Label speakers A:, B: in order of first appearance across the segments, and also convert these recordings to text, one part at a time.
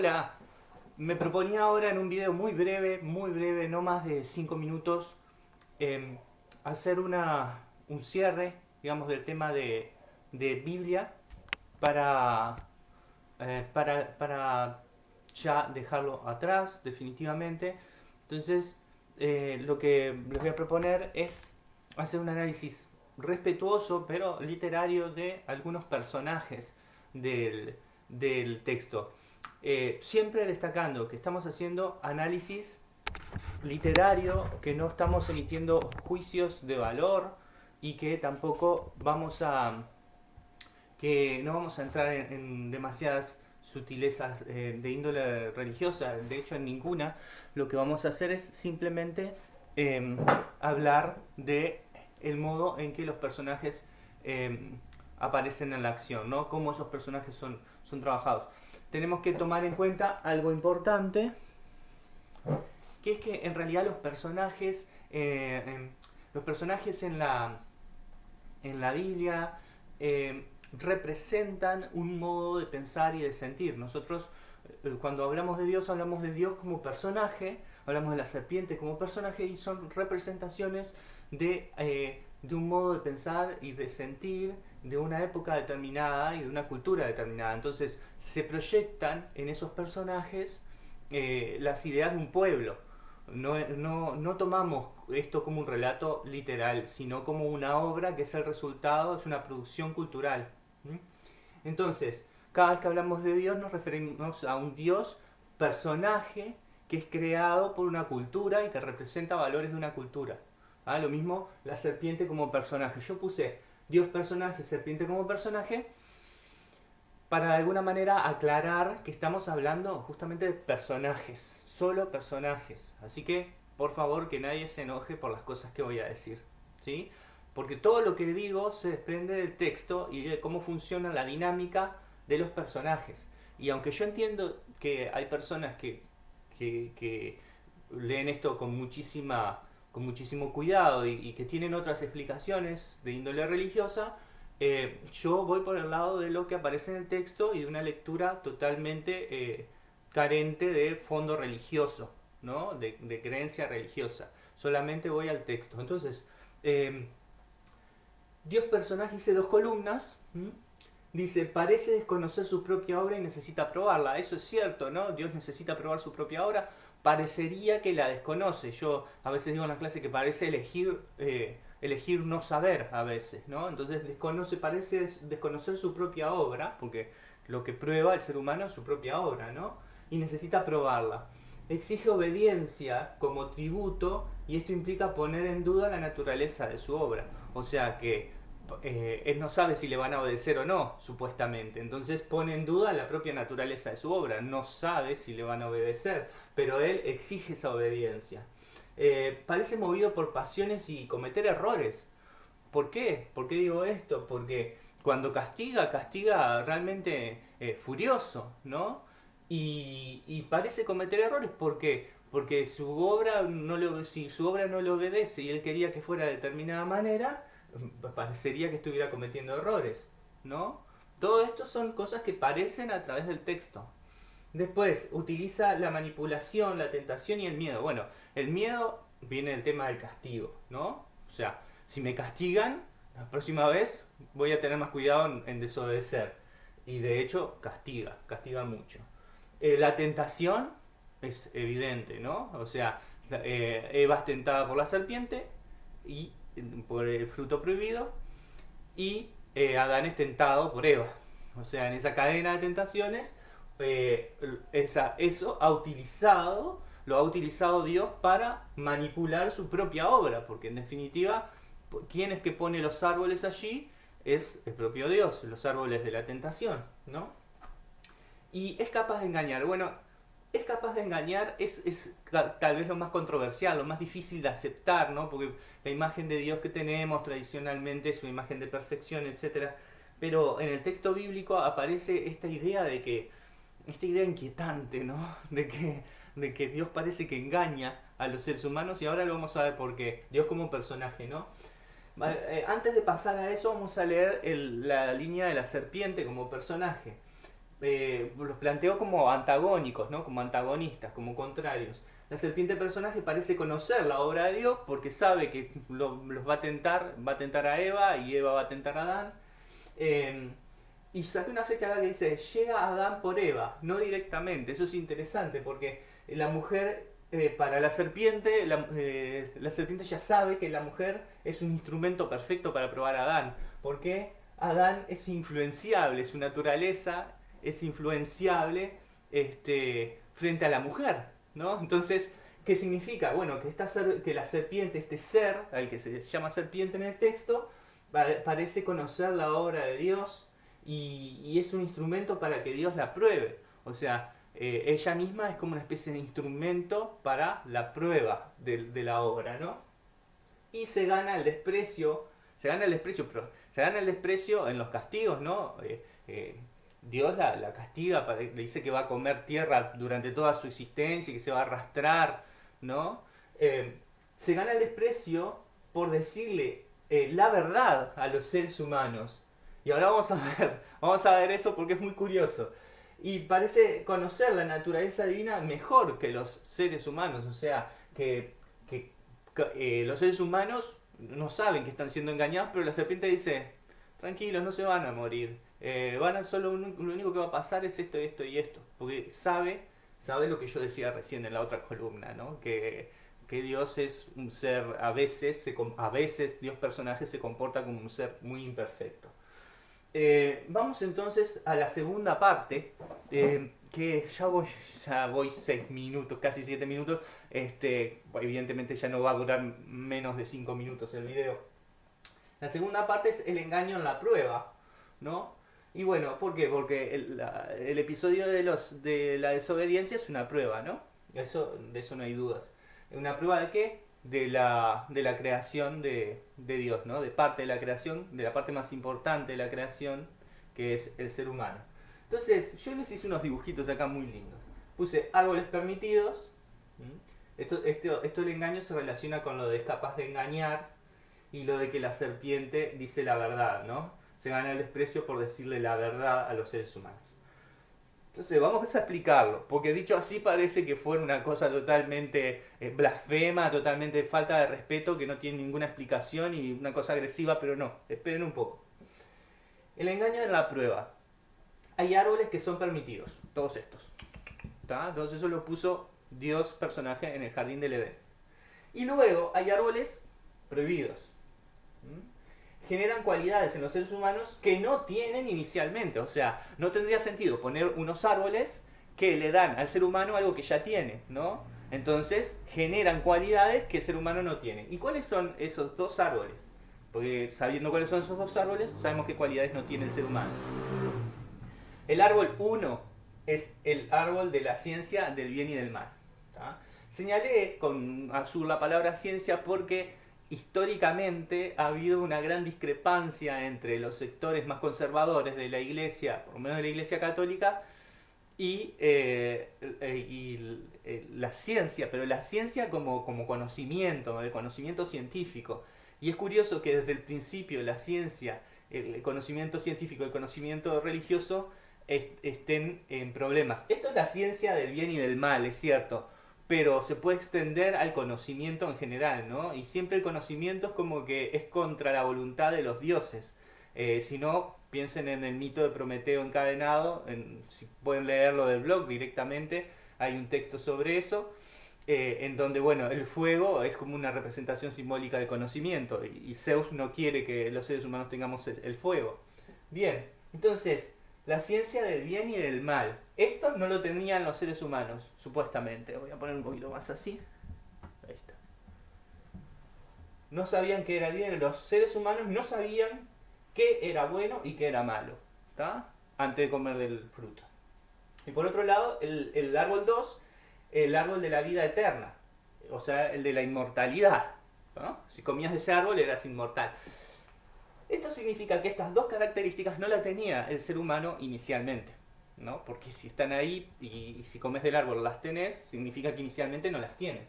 A: Hola, me proponía ahora en un video muy breve, muy breve, no más de 5 minutos, em, hacer un cierre, digamos, del tema de, Biblia para, eh, para, para, ya dejarlo atrás definitivamente. Entonces, eh, lo que les voy a proponer es hacer un análisis respetuoso, pero literario, de algunos personajes del, del texto. Eh, siempre destacando que estamos haciendo análisis literario, que no estamos emitiendo juicios de valor y que tampoco vamos a que no vamos a entrar en, demasiadas sutilezas eh, de índole religiosa, de hecho en ninguna, lo que vamos a hacer es simplemente em, hablar de el modo en que los personajes em, aparecen en la acción, ¿no? Cómo esos personajes son, son trabajados tenemos que tomar en cuenta algo importante, que es que en realidad los personajes, eh, los personajes en la, en la Biblia eh, representan un modo de pensar y de sentir. Nosotros eh, cuando hablamos de Dios hablamos de Dios como personaje, hablamos de la serpiente como personaje y son representaciones de de un modo de pensar y de sentir de una época determinada y de una cultura determinada. Entonces se proyectan en esos personajes eh, las ideas de un pueblo. No, no, no, tomamos esto como un relato literal, sino como una obra que es el resultado, es una producción cultural. Entonces, cada vez que hablamos de Dios nos referimos a un Dios personaje que es creado por una cultura y que representa valores de una cultura. ¿Ah? Lo mismo la serpiente como personaje. Yo puse Dios personaje, serpiente como personaje, para de alguna manera aclarar que estamos hablando justamente de personajes, solo personajes. Así que, por favor, que nadie se enoje por las cosas que voy a decir. ¿sí? Porque todo lo que digo se desprende del texto y de cómo funciona la dinámica de los personajes. Y aunque yo entiendo que hay personas que, que leen esto con muchísima con muchísimo cuidado y, que tienen otras explicaciones de índole religiosa, eh, yo voy por el lado de lo que aparece en el texto y de una lectura totalmente eh, carente de fondo religioso, ¿no? de, creencia religiosa. Solamente voy al texto. Entonces, em, Dios personaje dice dos columnas. Dice, parece desconocer su propia obra y necesita probarla. Eso es cierto, ¿no? Dios necesita probar su propia obra parecería que la desconoce. Yo a veces digo en la clase que parece elegir, eh, elegir no saber a veces, ¿no? Entonces desconoce, parece desconocer su propia obra, porque lo que prueba el ser humano es su propia obra, ¿no? Y necesita probarla. Exige obediencia como tributo y esto implica poner en duda la naturaleza de su obra. O sea que eh, él no sabe si le van a obedecer o no, supuestamente. Entonces pone en duda la propia naturaleza de su obra. No sabe si le van a obedecer, pero él exige esa obediencia. Eh, parece movido por pasiones y cometer errores. ¿Por qué? ¿Por qué digo esto? Porque cuando castiga, castiga realmente eh, furioso, ¿no? Y, parece cometer errores porque porque su obra no si su obra no le obedece y él quería que fuera de determinada manera, parecería que estuviera cometiendo errores, ¿no? Todo esto son cosas que parecen a través del texto. Después, utiliza la manipulación, la tentación y el miedo. Bueno, el miedo viene del tema del castigo, ¿no? O sea, si me castigan, la próxima vez voy a tener más cuidado en, desobedecer. Y de hecho, castiga, castiga mucho. Eh, la tentación es evidente, ¿no? O sea, eh, Eva es tentada por la serpiente y por el fruto prohibido y eh, Adán es tentado por Eva. O sea, en esa cadena de tentaciones, eh, esa, eso ha utilizado, lo ha utilizado Dios para manipular su propia obra, porque en definitiva, quien es que pone los árboles allí? Es el propio Dios, los árboles de la tentación, ¿no? Y es capaz de engañar. Bueno, es capaz de engañar, es, es, tal vez lo más controversial, lo más difícil de aceptar, ¿no? Porque la imagen de Dios que tenemos tradicionalmente es una imagen de perfección, etc. Pero en el texto bíblico aparece esta idea de que, esta idea inquietante, ¿no? De que, de que Dios parece que engaña a los seres humanos y ahora lo vamos a ver por qué. Dios como personaje, ¿no? Eh, antes de pasar a eso vamos a leer la línea de la serpiente como personaje. Eh, los planteó como antagónicos, ¿no? como antagonistas, como contrarios. La serpiente personaje parece conocer la obra de Dios porque sabe que los va a tentar, va a tentar a Eva y Eva va a tentar a Adán. Eh, y saqué una flecha acá que dice, llega Adán por Eva, no directamente. Eso es interesante porque la mujer, eh, para la serpiente, la, eh, la, serpiente ya sabe que la mujer es un instrumento perfecto para probar a Adán. Porque Adán es influenciable, su naturaleza es influenciable este, frente a la mujer. ¿no? Entonces, ¿qué significa? Bueno, que, que la serpiente, este ser, al que se llama serpiente en el texto, parece conocer la obra de Dios y, es un instrumento para que Dios la pruebe. O sea, eh, ella misma es como una especie de instrumento para la prueba de, la obra, ¿no? Y se gana el desprecio, se gana el desprecio, pero se gana el desprecio en los castigos, ¿no? Eh, eh, Dios la, castiga, le dice que va a comer tierra durante toda su existencia y que se va a arrastrar, ¿no? se gana el desprecio por decirle la verdad a los seres humanos. Y ahora vamos a ver, vamos a ver eso porque es muy curioso. Y parece conocer la naturaleza divina mejor que los seres humanos. O sea, que, eh, los seres humanos no saben que están siendo engañados, pero la serpiente dice, tranquilos, no se van a morir. Eh, van a solo lo único que va a pasar es esto, esto y esto. Porque sabe, sabe lo que yo decía recién en la otra columna, ¿no? Que, que Dios es un ser, a veces, a veces Dios personaje se comporta como un ser muy imperfecto. Eh, vamos entonces a la segunda parte, eh, que ya voy, ya voy 6 minutos, casi 7 minutos. Este, evidentemente ya no va a durar menos de 5 minutos el video. La segunda parte es el engaño en la prueba, ¿no? Y bueno, ¿por qué? Porque el, el episodio de, los, de la desobediencia es una prueba, ¿no? Eso, de eso no hay dudas. ¿Una prueba de qué? de la, de la creación de, de, Dios, ¿no? De parte de la creación, de la parte más importante de la creación, que es el ser humano. Entonces, yo les hice unos dibujitos acá muy lindos. Puse árboles permitidos. Esto, esto, esto del engaño se relaciona con lo de es capaz de engañar y lo de que la serpiente dice la verdad, ¿no? Se gana el desprecio por decirle la verdad a los seres humanos. Entonces vamos a explicarlo, porque dicho así parece que fue una cosa totalmente eh, blasfema, totalmente falta de respeto, que no tiene ninguna explicación y una cosa agresiva, pero no, esperen un poco. El engaño en la prueba. Hay árboles que son permitidos, todos estos. Entonces eso lo puso Dios personaje en el jardín del Edén. Y luego hay árboles prohibidos generan cualidades en los seres humanos que no tienen inicialmente. O sea, no tendría sentido poner unos árboles que le dan al ser humano algo que ya tiene, ¿no? Entonces generan cualidades que el ser humano no tiene. ¿Y cuáles son esos dos árboles? Porque sabiendo cuáles son esos dos árboles, sabemos qué cualidades no tiene el ser humano. El árbol 1 es el árbol de la ciencia del bien y del mal. Señalé con azul la palabra ciencia porque históricamente ha habido una gran discrepancia entre los sectores más conservadores de la iglesia, por lo menos de la iglesia católica, y, eh, eh, eh, la ciencia, pero la ciencia como, conocimiento, el conocimiento científico. Y es curioso que desde el principio la ciencia, el conocimiento científico, el conocimiento religioso estén en problemas. Esto es la ciencia del bien y del mal, es cierto pero se puede extender al conocimiento en general, ¿no? Y siempre el conocimiento es como que es contra la voluntad de los dioses. Eh, si no, piensen en el mito de Prometeo encadenado, si pueden leerlo del blog directamente, hay un texto sobre eso, eh, en donde, bueno, el fuego es como una representación simbólica de conocimiento, y Zeus no quiere que los seres humanos tengamos el fuego. Bien, entonces, la ciencia del bien y del mal. Esto no lo tenían los seres humanos, supuestamente. Voy a poner un poquito más así. Ahí está. No sabían qué era bien. Los seres humanos no sabían qué era bueno y qué era malo. ¿Está? Antes de comer del fruto. Y por otro lado, el, árbol 2, el árbol de la vida eterna. O sea, el de la inmortalidad. Si comías de ese árbol eras inmortal. Esto significa que estas dos características no las tenía el ser humano inicialmente, ¿no? Porque si están ahí y, si comes del árbol las tenés, significa que inicialmente no las tienen.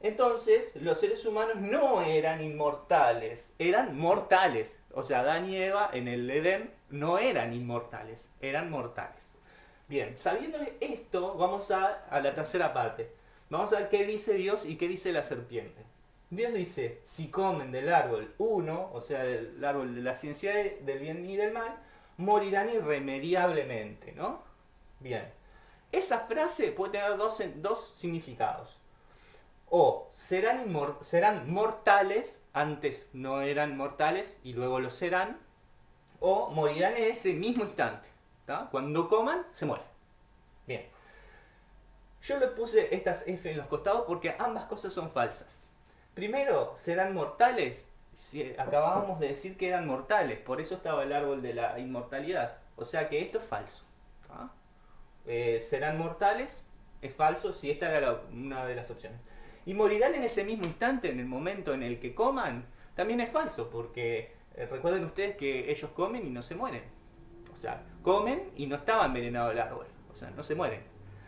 A: Entonces, los seres humanos no eran inmortales, eran mortales. O sea, Adán y Eva en el Edén no eran inmortales, eran mortales. Bien, sabiendo esto, vamos a, a la tercera parte. Vamos a ver qué dice Dios y qué dice la serpiente. Dios dice, si comen del árbol uno, o sea, del árbol de la ciencia del bien y del mal, morirán irremediablemente, ¿no? Bien. Esa frase puede tener dos, dos significados. O serán, serán mortales, antes no eran mortales y luego lo serán, o morirán en ese mismo instante. Cuando coman, se mueren. Bien. Yo le puse estas F en los costados porque ambas cosas son falsas. Primero, serán mortales. Si acabábamos de decir que eran mortales, por eso estaba el árbol de la inmortalidad. O sea que esto es falso. Eh, serán mortales, es falso si esta era una de las opciones. Y morirán en ese mismo instante, en el momento en el que coman, también es falso, porque eh, recuerden ustedes que ellos comen y no se mueren. O sea, comen y no estaba envenenado el árbol. O sea, no se mueren.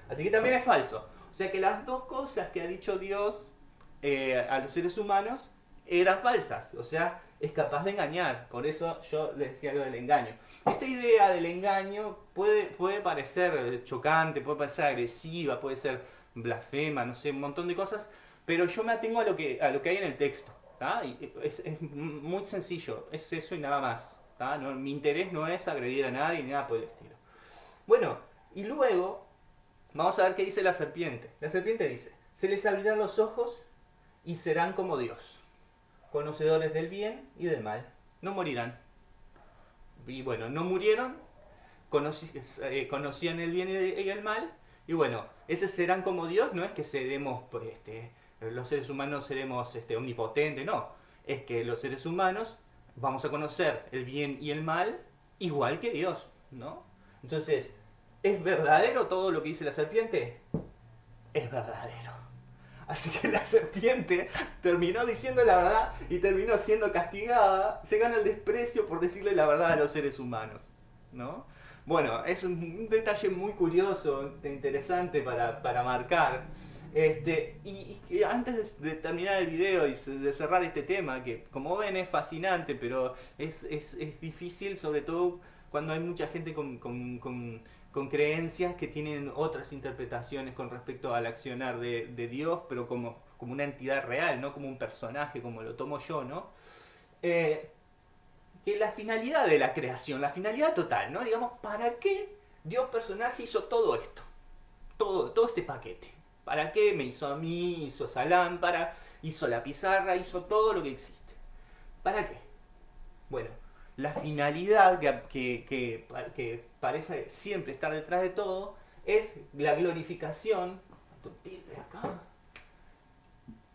A: Así que también es falso. O sea que las dos cosas que ha dicho Dios eh, a los seres humanos eran falsas. O sea, es capaz de engañar. Por eso yo les decía lo del engaño. Esta idea del engaño puede, puede parecer chocante, puede parecer agresiva, puede ser blasfema, no sé, un montón de cosas. Pero yo me atengo a lo que, a lo que hay en el texto. es, es, muy sencillo. Es eso y nada más. mi interés no es agredir a nadie ni nada por el estilo. Bueno, y luego vamos a ver qué dice la serpiente. La serpiente dice, se les abrirán los ojos y serán como Dios, conocedores del bien y del mal. No morirán. Y bueno, no murieron, eh, conocían el bien y el mal, y bueno, ese serán como Dios, no es que seremos, pues, este, los seres humanos seremos este, omnipotentes, no. Es que los seres humanos vamos a conocer el bien y el mal igual que Dios, ¿no? Entonces, ¿es verdadero todo lo que dice la serpiente? Es verdadero. Así que la serpiente terminó diciendo la verdad y terminó siendo castigada. Se gana el desprecio por decirle la verdad a los seres humanos. ¿no? Bueno, es un, detalle muy curioso, interesante para, marcar. Este, y, antes de, terminar el video y de cerrar este tema, que como ven es fascinante, pero es, es, es difícil, sobre todo cuando hay mucha gente con, con, con creencias que tienen otras interpretaciones con respecto al accionar de, Dios, pero como, como una entidad real, no como un personaje, como lo tomo yo, ¿no? Eh, que la finalidad de la creación, la finalidad total, ¿no? Digamos, ¿para qué Dios personaje hizo todo esto? Todo, todo este paquete. ¿Para qué me hizo a mí, hizo esa lámpara, hizo la pizarra, hizo todo lo que existe? ¿Para qué? Bueno, la finalidad que, que, parece siempre estar detrás de todo es la glorificación.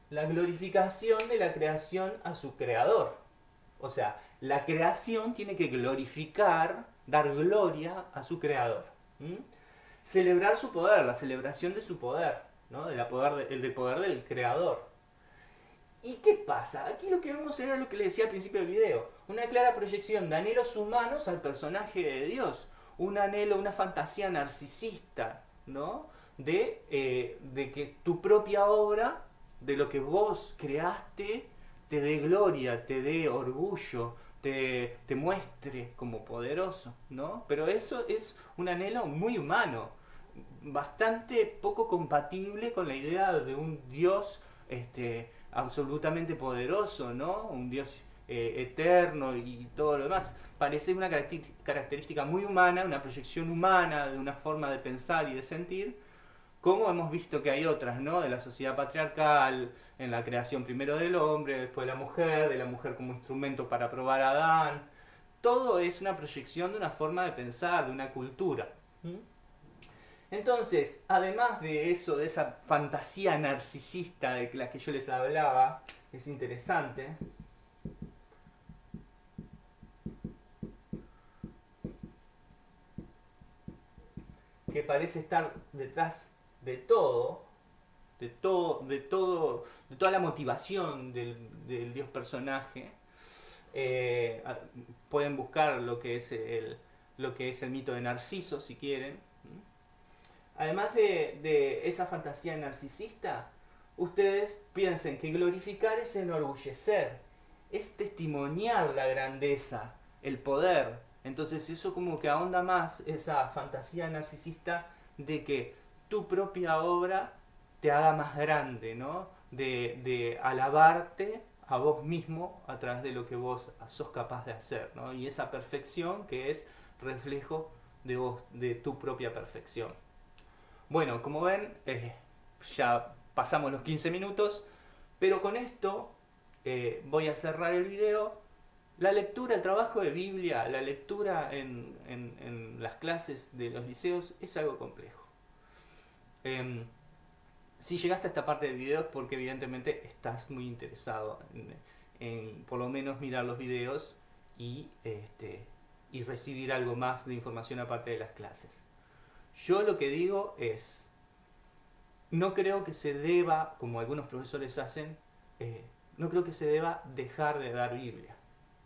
A: La glorificación de la creación a su creador. O sea, la creación tiene que glorificar, dar gloria a su creador. Celebrar su poder, la celebración de su poder, ¿no? de poder, el del poder del creador. ¿Y qué pasa? Aquí lo que vemos era lo que le decía al principio del video. Una clara proyección de anhelos humanos al personaje de Dios. Un anhelo, una fantasía narcisista, ¿no? De, eh, de que tu propia obra, de lo que vos creaste, te dé gloria, te dé orgullo, te, te muestre como poderoso, ¿no? Pero eso es un anhelo muy humano, bastante poco compatible con la idea de un Dios este, absolutamente poderoso, ¿no? Un Dios eh, eterno y todo lo demás. Parece una característica muy humana, una proyección humana de una forma de pensar y de sentir, como hemos visto que hay otras, ¿no? De la sociedad patriarcal, en la creación primero del hombre, después de la mujer, de la mujer como instrumento para probar a Adán. Todo es una proyección de una forma de pensar, de una cultura. Entonces, además de eso, de esa fantasía narcisista de la que yo les hablaba, es interesante. que parece estar detrás de todo, de todo, de todo, de toda la motivación del, dios personaje. Eh, pueden buscar lo que es el, lo que es el mito de Narciso si quieren además de, esa fantasía narcisista, ustedes piensen que glorificar es enorgullecer, es testimoniar la grandeza, el poder, Entonces eso como que ahonda más esa fantasía narcisista de que tu propia obra te haga más grande, ¿no? De, alabarte a vos mismo a través de lo que vos sos capaz de hacer, ¿no? Y esa perfección que es reflejo de vos, de tu propia perfección. Bueno, como ven, eh, ya pasamos los 15 minutos, pero con esto eh, voy a cerrar el video. La lectura, el trabajo de Biblia, la lectura en, las clases de los liceos es algo complejo. Em, si llegaste a esta parte del video es porque evidentemente estás muy interesado en, por lo menos mirar los videos y, este, y recibir algo más de información aparte de las clases. Yo lo que digo es, no creo que se deba, como algunos profesores hacen, eh, no creo que se deba dejar de dar Biblia.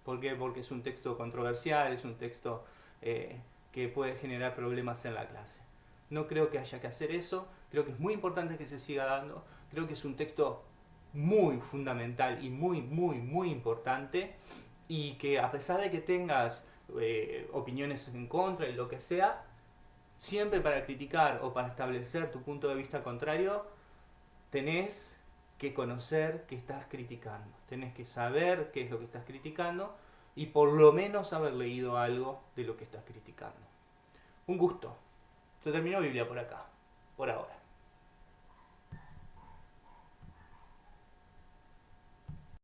A: ¿Por qué? Porque es un texto controversial, es un texto eh, que puede generar problemas en la clase. No creo que haya que hacer eso, creo que es muy importante que se siga dando, creo que es un texto muy fundamental y muy, muy, muy importante y que a pesar de que tengas eh, opiniones en contra y lo que sea, siempre para criticar o para establecer tu punto de vista contrario, tenés que conocer que estás criticando, tenés que saber qué es lo que estás criticando y por lo menos haber leído algo de lo que estás criticando. Un gusto. Se terminó Biblia por acá, por ahora.